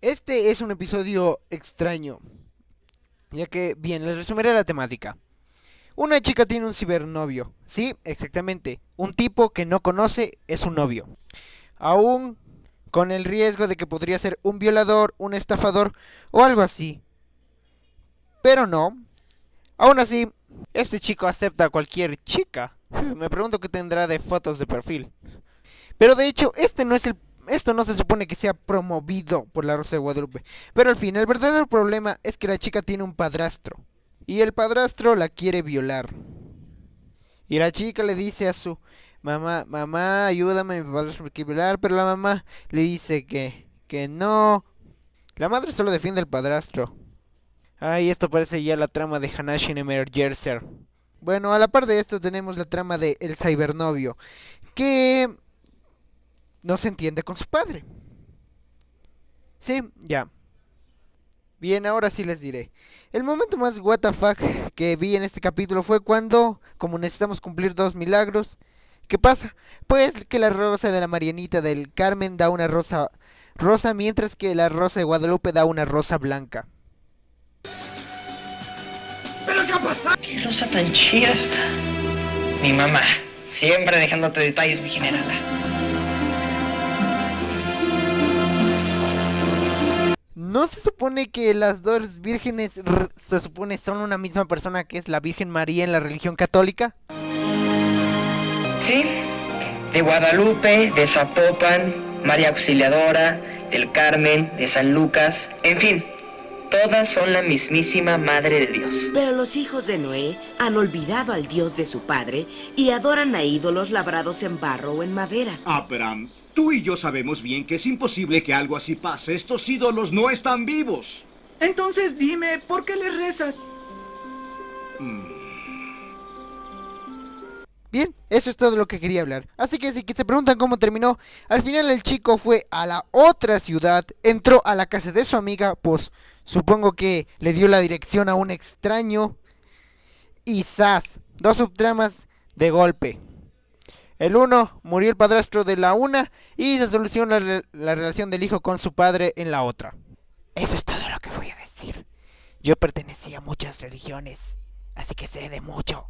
Este es un episodio extraño, ya que, bien, les resumiré la temática. Una chica tiene un cibernovio, sí, exactamente, un tipo que no conoce es un novio. Aún con el riesgo de que podría ser un violador, un estafador o algo así. Pero no. Aún así, este chico acepta a cualquier chica. Me pregunto qué tendrá de fotos de perfil. Pero de hecho, este no es el esto no se supone que sea promovido por la Rosa de Guadalupe. Pero al fin, el verdadero problema es que la chica tiene un padrastro. Y el padrastro la quiere violar. Y la chica le dice a su mamá, mamá, ayúdame, mi padrastro me quiere violar. Pero la mamá le dice que, que no. La madre solo defiende al padrastro. Ay, esto parece ya la trama de Hanashi Emergercer. Bueno, a la par de esto tenemos la trama de El Cybernovio. Que no se entiende con su padre. Sí, ya. Bien, ahora sí les diré. El momento más WTF que vi en este capítulo fue cuando, como necesitamos cumplir dos milagros, ¿qué pasa? Pues que la rosa de la Marianita del Carmen da una rosa rosa, mientras que la rosa de Guadalupe da una rosa blanca. ¿Pero qué ha pasado? Qué rosa tan chida. Mi mamá, siempre dejándote detalles, mi generala. ¿No se supone que las dos vírgenes se supone son una misma persona que es la Virgen María en la religión católica? Sí, de Guadalupe, de Zapopan, María Auxiliadora, del Carmen, de San Lucas, en fin, todas son la mismísima Madre de Dios. Pero los hijos de Noé han olvidado al Dios de su padre y adoran a ídolos labrados en barro o en madera. Abraham, tú y yo sabemos bien que es imposible que algo así pase. Estos ídolos no están vivos. Entonces dime, ¿por qué le rezas? Bien, eso es todo lo que quería hablar. Así que si que se preguntan cómo terminó, al final el chico fue a la otra ciudad, entró a la casa de su amiga, pues supongo que le dio la dirección a un extraño. Y ¡zas! Dos subtramas de golpe. El uno, murió el padrastro de la una y se soluciona la, la relación del hijo con su padre en la otra. Eso es todo lo que voy a decir. Yo pertenecía a muchas religiones, así que sé de mucho.